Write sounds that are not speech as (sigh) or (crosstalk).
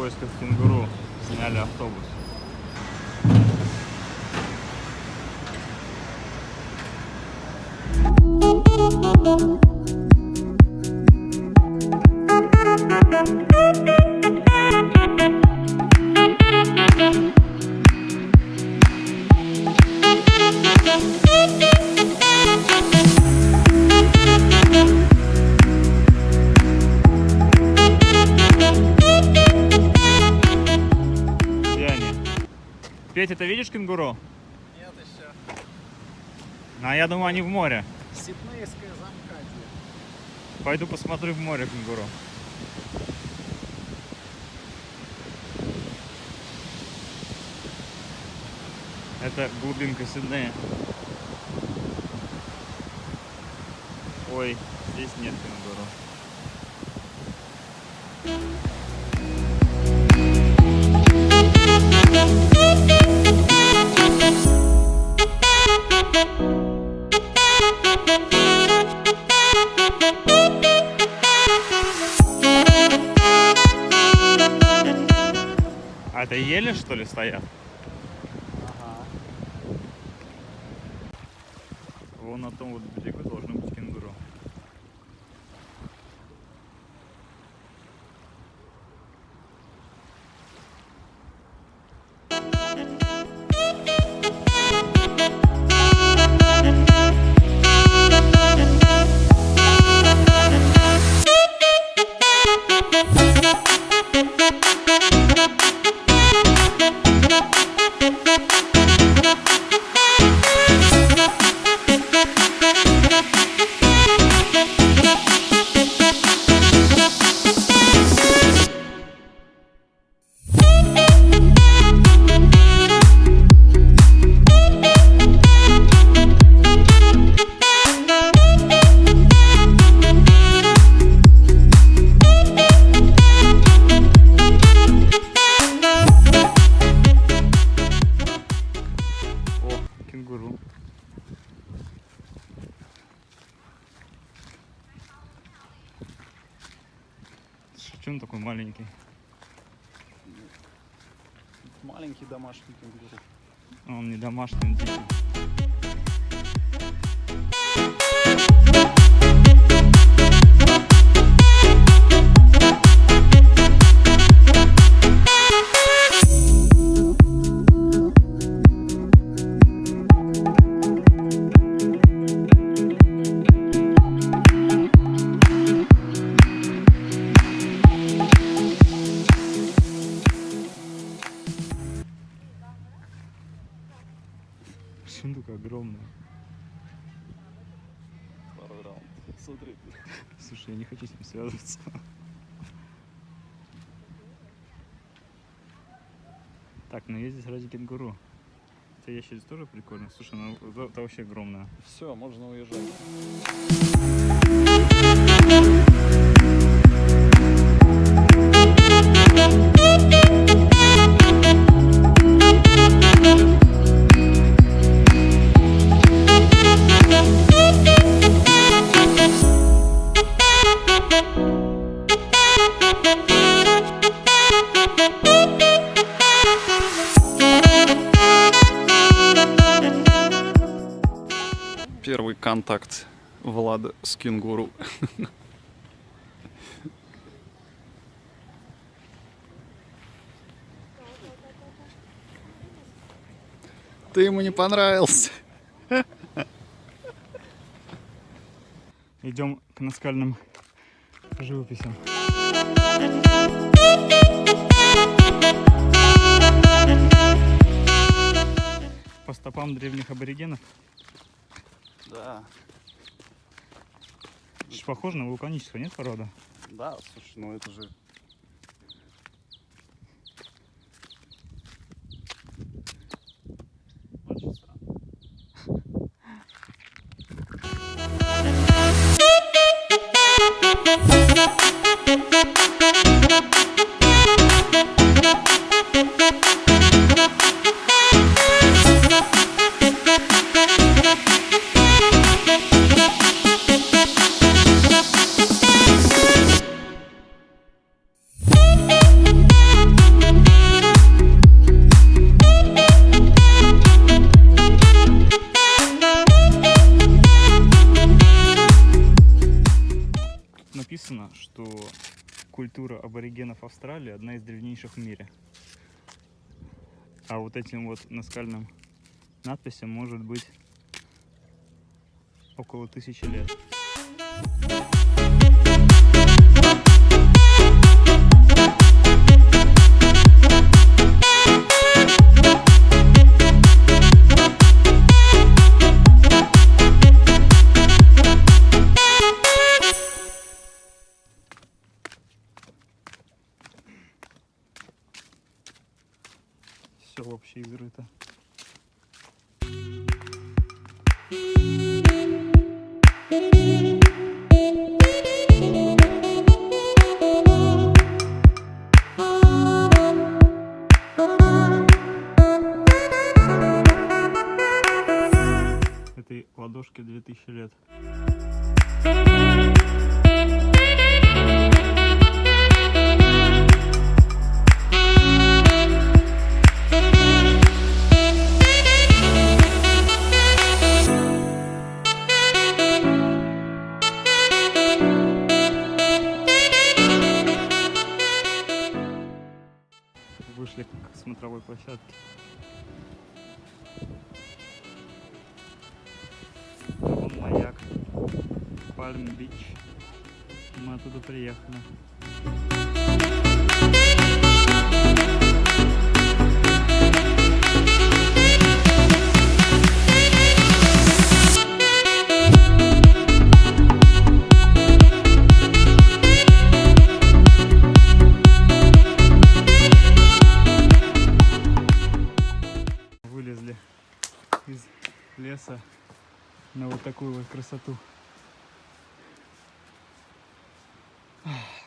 поисках кенгуру сняли автобус. Где Петя, ты видишь кенгуру? Нет еще. А я думаю, они в море. Сиднейская замкадье. Пойду посмотрю в море кенгуру. Это глубинка Сиднея. Ой, здесь нет кенгуру. А это ели что ли стоят? Ага. Вон на том вот берегу должно Что он такой маленький? Маленький домашний кенгуру. Он не домашний, он дикий. Смотри. (laughs) Слушай, я не хочу с ним связываться. Так, ну я здесь ради кенгуру. Хотя ящерица тоже прикольно. Слушай, ну это, это вообще огромная. Все, можно уезжать. Первый контакт Влада с кенгуру. Ты ему не понравился. Идем к наскальным живописям. По стопам древних аборигенов. Да, Это похоже на вулканическую, нет, порода? да, слушай, ну это же... культура аборигенов Австралии одна из древнейших в мире. А вот этим вот наскальным надписям может быть около тысячи лет. Все вообще изрыто. Этой ладошке 2000 лет. К смотровой площадке. Вон маяк. Пальм-Бич. Мы оттуда приехали. леса на вот такую вот красоту. Ах.